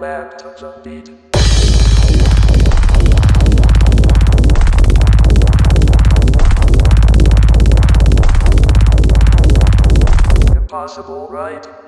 back to the beat. Impossible, right?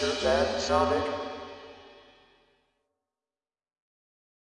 to Mr. Sonic.